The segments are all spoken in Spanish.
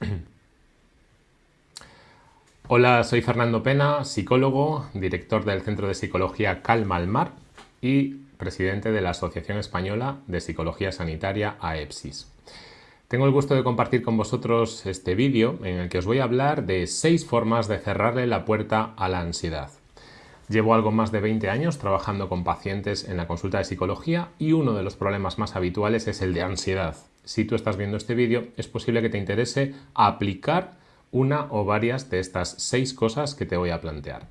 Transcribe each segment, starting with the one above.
Hola, soy Fernando Pena, psicólogo, director del Centro de Psicología Calma al Mar y presidente de la Asociación Española de Psicología Sanitaria AEPSIS. Tengo el gusto de compartir con vosotros este vídeo en el que os voy a hablar de seis formas de cerrarle la puerta a la ansiedad. Llevo algo más de 20 años trabajando con pacientes en la consulta de psicología y uno de los problemas más habituales es el de ansiedad. Si tú estás viendo este vídeo, es posible que te interese aplicar una o varias de estas seis cosas que te voy a plantear.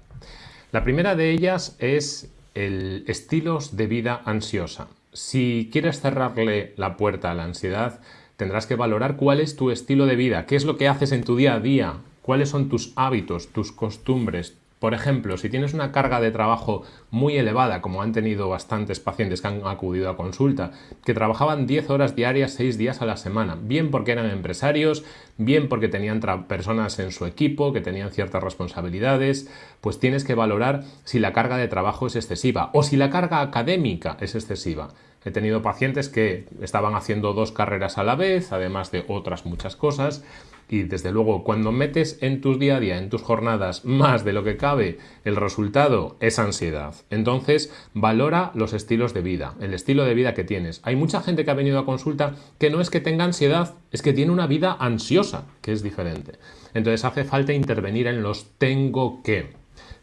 La primera de ellas es el estilos de vida ansiosa. Si quieres cerrarle la puerta a la ansiedad, tendrás que valorar cuál es tu estilo de vida, qué es lo que haces en tu día a día, cuáles son tus hábitos, tus costumbres. Por ejemplo, si tienes una carga de trabajo muy elevada, como han tenido bastantes pacientes que han acudido a consulta, que trabajaban 10 horas diarias, 6 días a la semana, bien porque eran empresarios, bien porque tenían personas en su equipo, que tenían ciertas responsabilidades, pues tienes que valorar si la carga de trabajo es excesiva o si la carga académica es excesiva. He tenido pacientes que estaban haciendo dos carreras a la vez, además de otras muchas cosas, y desde luego cuando metes en tus día a día, en tus jornadas, más de lo que cabe, el resultado es ansiedad. Entonces, valora los estilos de vida, el estilo de vida que tienes. Hay mucha gente que ha venido a consulta que no es que tenga ansiedad, es que tiene una vida ansiosa, que es diferente. Entonces hace falta intervenir en los tengo que.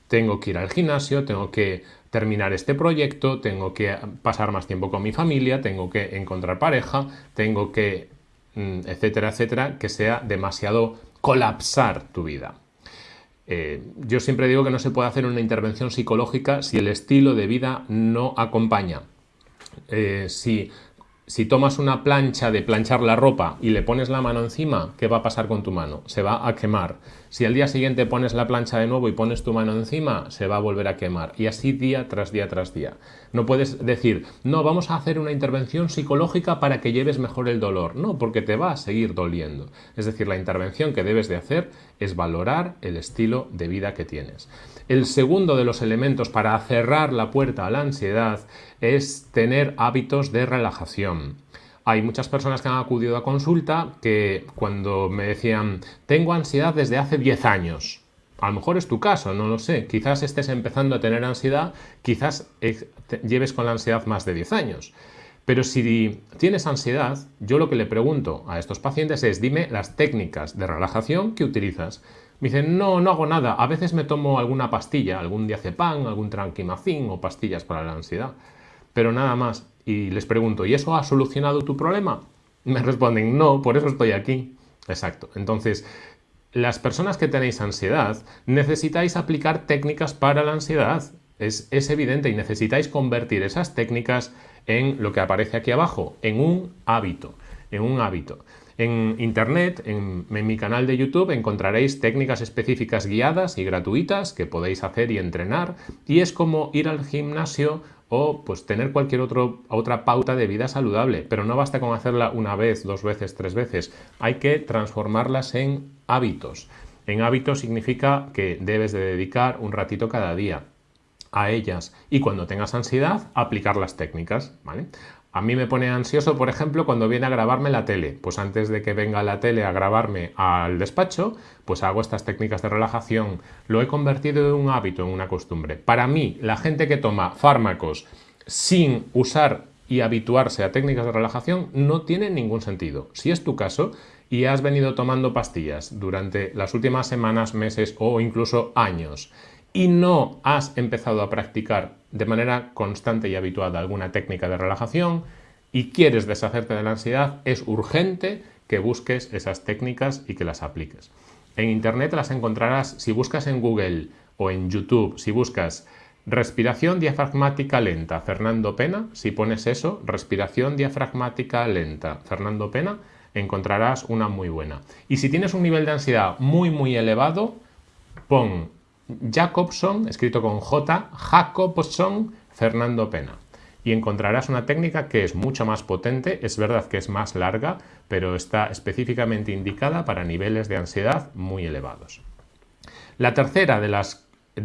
Tengo que ir al gimnasio, tengo que terminar este proyecto, tengo que pasar más tiempo con mi familia, tengo que encontrar pareja, tengo que, mm, etcétera, etcétera, que sea demasiado colapsar tu vida. Eh, yo siempre digo que no se puede hacer una intervención psicológica si el estilo de vida no acompaña. Eh, si si tomas una plancha de planchar la ropa y le pones la mano encima, ¿qué va a pasar con tu mano? Se va a quemar. Si al día siguiente pones la plancha de nuevo y pones tu mano encima, se va a volver a quemar. Y así día tras día tras día. No puedes decir, no, vamos a hacer una intervención psicológica para que lleves mejor el dolor. No, porque te va a seguir doliendo. Es decir, la intervención que debes de hacer es valorar el estilo de vida que tienes. El segundo de los elementos para cerrar la puerta a la ansiedad es tener hábitos de relajación. Hay muchas personas que han acudido a consulta que cuando me decían tengo ansiedad desde hace 10 años, a lo mejor es tu caso, no lo sé, quizás estés empezando a tener ansiedad, quizás lleves con la ansiedad más de 10 años. Pero si tienes ansiedad, yo lo que le pregunto a estos pacientes es dime las técnicas de relajación que utilizas. Me dicen, no, no hago nada, a veces me tomo alguna pastilla, algún diazepam, algún tranquimacin o pastillas para la ansiedad pero nada más. Y les pregunto, ¿y eso ha solucionado tu problema? Me responden, no, por eso estoy aquí. Exacto. Entonces, las personas que tenéis ansiedad necesitáis aplicar técnicas para la ansiedad. Es, es, evidente y necesitáis convertir esas técnicas en lo que aparece aquí abajo, en un hábito, en un hábito. En internet, en, en, mi canal de YouTube, encontraréis técnicas específicas guiadas y gratuitas que podéis hacer y entrenar y es como ir al gimnasio o pues tener cualquier otro, otra pauta de vida saludable, pero no basta con hacerla una vez, dos veces, tres veces, hay que transformarlas en hábitos. En hábitos significa que debes de dedicar un ratito cada día a ellas y cuando tengas ansiedad aplicar las técnicas, ¿vale? A mí me pone ansioso, por ejemplo, cuando viene a grabarme la tele. Pues antes de que venga la tele a grabarme al despacho, pues hago estas técnicas de relajación. Lo he convertido en un hábito, en una costumbre. Para mí, la gente que toma fármacos sin usar y habituarse a técnicas de relajación no tiene ningún sentido. Si es tu caso y has venido tomando pastillas durante las últimas semanas, meses o incluso años y no has empezado a practicar de manera constante y habituada alguna técnica de relajación y quieres deshacerte de la ansiedad, es urgente que busques esas técnicas y que las apliques. En Internet las encontrarás si buscas en Google o en YouTube, si buscas respiración diafragmática lenta, Fernando Pena, si pones eso, respiración diafragmática lenta, Fernando Pena, encontrarás una muy buena. Y si tienes un nivel de ansiedad muy muy elevado, pon Jacobson, escrito con J, Jacobson Fernando Pena. Y encontrarás una técnica que es mucho más potente, es verdad que es más larga, pero está específicamente indicada para niveles de ansiedad muy elevados. La tercera de,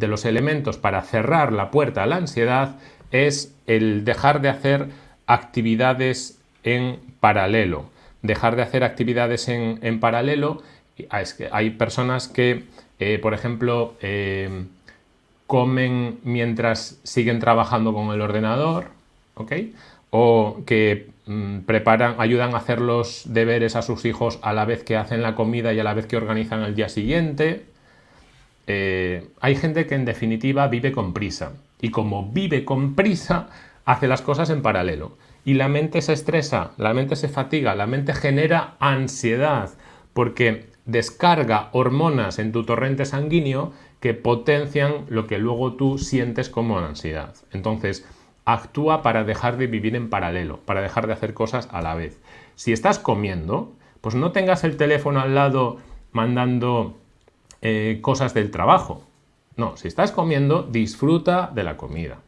los elementos para cerrar la puerta a la ansiedad es el dejar de hacer actividades en paralelo. Dejar de hacer actividades en, paralelo hay personas que, eh, por ejemplo, comen mientras siguen trabajando con el ordenador, ¿ok? O que mm, preparan, ayudan a hacer los deberes a sus hijos a la vez que hacen la comida y a la vez que organizan el día siguiente. Eh, hay gente que en definitiva vive con prisa y como vive con prisa hace las cosas en paralelo y la mente se estresa, la mente se fatiga, la mente genera ansiedad porque descarga hormonas en tu torrente sanguíneo que potencian lo que luego tú sientes como ansiedad. Entonces, actúa para dejar de vivir en paralelo, para dejar de hacer cosas a la vez. Si estás comiendo, pues no tengas el teléfono al lado mandando eh, cosas del trabajo. No, si estás comiendo, disfruta de la comida.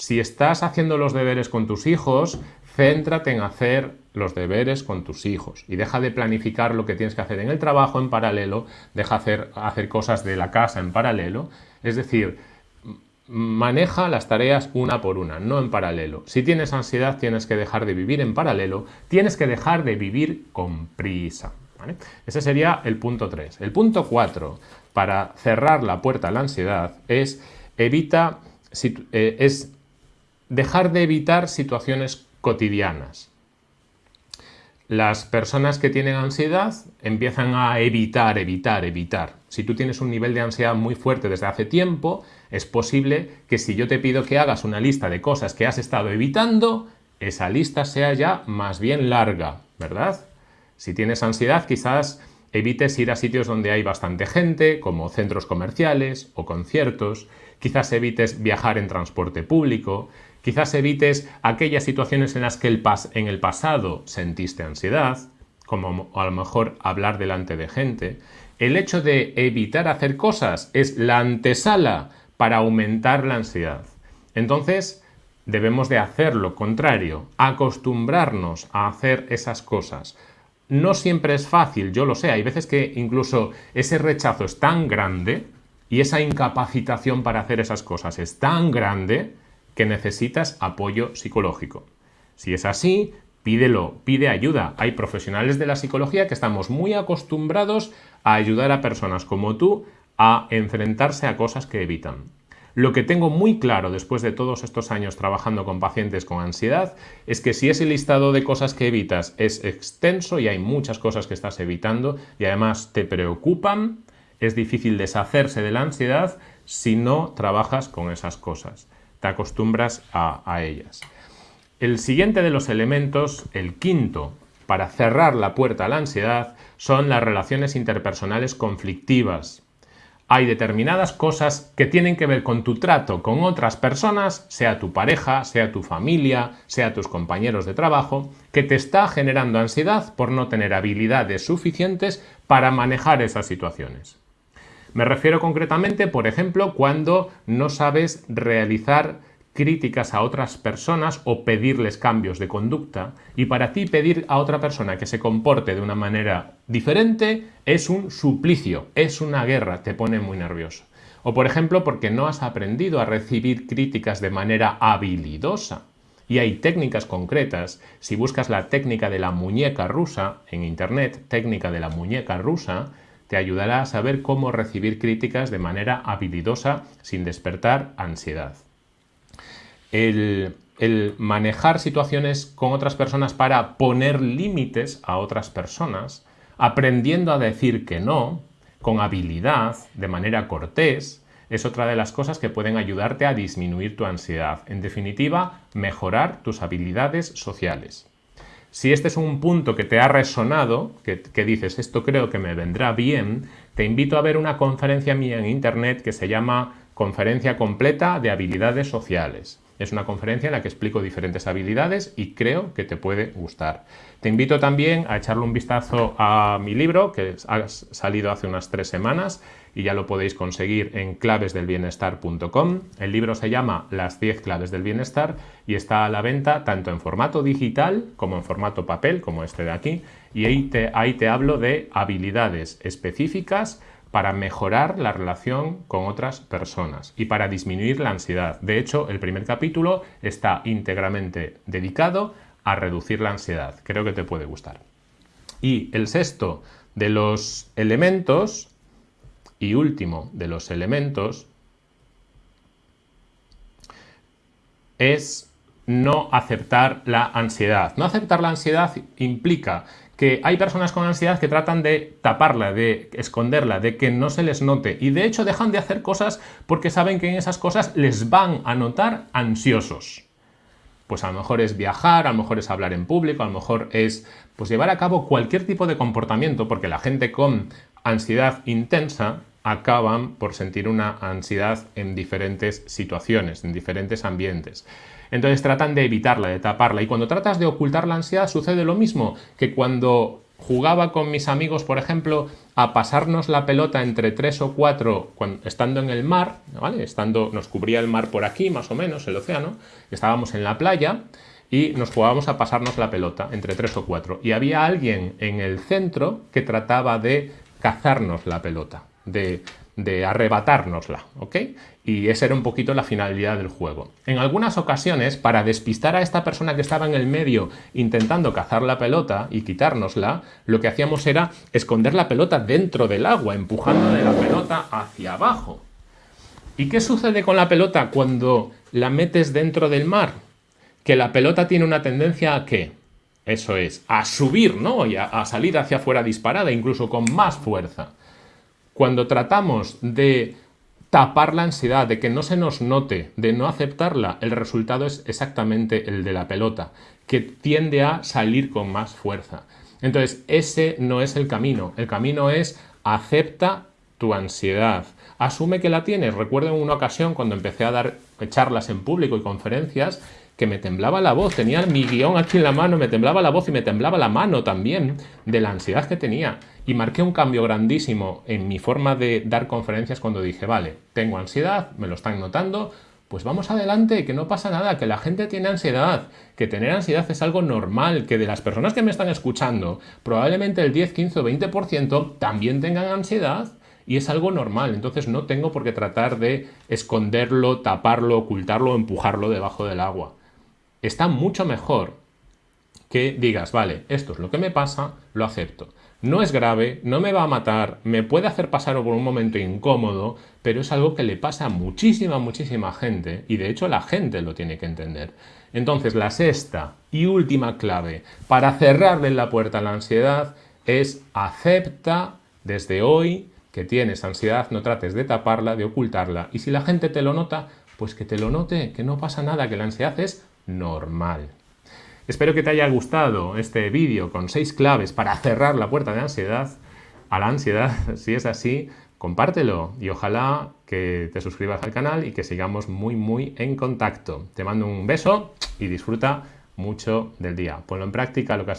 Si estás haciendo los deberes con tus hijos, céntrate en hacer los deberes con tus hijos y deja de planificar lo que tienes que hacer en el trabajo en paralelo, deja hacer, hacer cosas de la casa en paralelo, es decir, maneja las tareas una por una, no en paralelo. Si tienes ansiedad tienes que dejar de vivir en paralelo, tienes que dejar de vivir con prisa. Ese sería el punto 3. El punto 4, para cerrar la puerta a la ansiedad, es, evita, eh, es dejar de evitar situaciones cotidianas las personas que tienen ansiedad empiezan a evitar, evitar, evitar. Si tú tienes un nivel de ansiedad muy fuerte desde hace tiempo, es posible que si yo te pido que hagas una lista de cosas que has estado evitando, esa lista sea ya más bien larga, ¿verdad? Si tienes ansiedad, quizás evites ir a sitios donde hay bastante gente, como centros comerciales o conciertos, quizás evites viajar en transporte público, Quizás evites aquellas situaciones en las que en el pasado sentiste ansiedad, como a lo mejor hablar delante de gente. El hecho de evitar hacer cosas es la antesala para aumentar la ansiedad. Entonces, debemos de hacer lo contrario, acostumbrarnos a hacer esas cosas. No siempre es fácil, yo lo sé, hay veces que incluso ese rechazo es tan grande y esa incapacitación para hacer esas cosas es tan grande que necesitas apoyo psicológico. Si es así, pídelo, pide ayuda. Hay profesionales de la psicología que estamos muy acostumbrados a ayudar a personas como tú a enfrentarse a cosas que evitan. Lo que tengo muy claro después de todos estos años trabajando con pacientes con ansiedad es que si ese listado de cosas que evitas es extenso y hay muchas cosas que estás evitando y además te preocupan, es difícil deshacerse de la ansiedad si no trabajas con esas cosas te acostumbras a, ellas. El siguiente de los elementos, el quinto, para cerrar la puerta a la ansiedad, son las relaciones interpersonales conflictivas. Hay determinadas cosas que tienen que ver con tu trato con otras personas, sea tu pareja, sea tu familia, sea tus compañeros de trabajo, que te está generando ansiedad por no tener habilidades suficientes para manejar esas situaciones. Me refiero concretamente, por ejemplo, cuando no sabes realizar críticas a otras personas o pedirles cambios de conducta y para ti pedir a otra persona que se comporte de una manera diferente es un suplicio, es una guerra, te pone muy nervioso. O por ejemplo porque no has aprendido a recibir críticas de manera habilidosa. Y hay técnicas concretas. Si buscas la técnica de la muñeca rusa en internet, técnica de la muñeca rusa, te ayudará a saber cómo recibir críticas de manera habilidosa sin despertar ansiedad. El, manejar situaciones con otras personas para poner límites a otras personas, aprendiendo a decir que no, con habilidad, de manera cortés, es otra de las cosas que pueden ayudarte a disminuir tu ansiedad. En definitiva, mejorar tus habilidades sociales. Si este es un punto que te ha resonado, que, dices, esto creo que me vendrá bien, te invito a ver una conferencia mía en internet que se llama Conferencia Completa de Habilidades Sociales. Es una conferencia en la que explico diferentes habilidades y creo que te puede gustar. Te invito también a echarle un vistazo a mi libro, que ha salido hace unas tres semanas y ya lo podéis conseguir en clavesdelbienestar.com. El libro se llama Las 10 claves del bienestar y está a la venta tanto en formato digital como en formato papel, como este de aquí. Y ahí te, te hablo de habilidades específicas para mejorar la relación con otras personas y para disminuir la ansiedad. De hecho, el primer capítulo está íntegramente dedicado a reducir la ansiedad. Creo que te puede gustar. Y el sexto de los elementos y último de los elementos es no aceptar la ansiedad. No aceptar la ansiedad implica que hay personas con ansiedad que tratan de taparla, de esconderla, de que no se les note y de hecho dejan de hacer cosas porque saben que en esas cosas les van a notar ansiosos. Pues a lo mejor es viajar, a lo mejor es hablar en público, a lo mejor es pues llevar a cabo cualquier tipo de comportamiento porque la gente con ansiedad intensa acaban por sentir una ansiedad en diferentes situaciones, en diferentes ambientes. Entonces tratan de evitarla, de taparla. Y cuando tratas de ocultar la ansiedad sucede lo mismo que cuando jugaba con mis amigos, por ejemplo, a pasarnos la pelota entre tres o cuatro estando en el mar, ¿vale? Estando, nos cubría el mar por aquí, más o menos, el océano, estábamos en la playa y nos jugábamos a pasarnos la pelota entre tres o cuatro. Y había alguien en el centro que trataba de cazarnos la pelota de, de arrebatárnosla, ¿ok? Y esa era un poquito la finalidad del juego. En algunas ocasiones, para despistar a esta persona que estaba en el medio intentando cazar la pelota y quitárnosla, lo que hacíamos era esconder la pelota dentro del agua, empujando de la pelota hacia abajo. ¿Y qué sucede con la pelota cuando la metes dentro del mar? Que la pelota tiene una tendencia a qué? Eso es, a subir, ¿no? Y a, a salir hacia afuera disparada, incluso con más fuerza. Cuando tratamos de tapar la ansiedad, de que no se nos note, de no aceptarla, el resultado es exactamente el de la pelota, que tiende a salir con más fuerza. Entonces, ese no es el camino. El camino es acepta tu ansiedad. Asume que la tienes. Recuerdo en una ocasión cuando empecé a dar charlas en público y conferencias que me temblaba la voz, tenía mi guion aquí en la mano, me temblaba la voz y me temblaba la mano también de la ansiedad que tenía. Y marqué un cambio grandísimo en mi forma de dar conferencias cuando dije, vale, tengo ansiedad, me lo están notando, pues vamos adelante, que no pasa nada, que la gente tiene ansiedad, que tener ansiedad es algo normal, que de las personas que me están escuchando, probablemente el 10, 15 o 20% también tengan ansiedad y es algo normal, entonces no tengo por qué tratar de esconderlo, taparlo, ocultarlo empujarlo debajo del agua está mucho mejor que digas, vale, esto es lo que me pasa, lo acepto. No es grave, no me va a matar, me puede hacer pasar por un momento incómodo, pero es algo que le pasa a muchísima, muchísima gente y de hecho la gente lo tiene que entender. Entonces la sexta y última clave para cerrarle la puerta a la ansiedad es acepta desde hoy que tienes ansiedad, no trates de taparla, de ocultarla y si la gente te lo nota, pues que te lo note, que no pasa nada, que la ansiedad es normal. Espero que te haya gustado este vídeo con seis claves para cerrar la puerta de ansiedad a la ansiedad. Si es así, compártelo y ojalá que te suscribas al canal y que sigamos muy muy en contacto. Te mando un beso y disfruta mucho del día. Ponlo en práctica lo que has visto.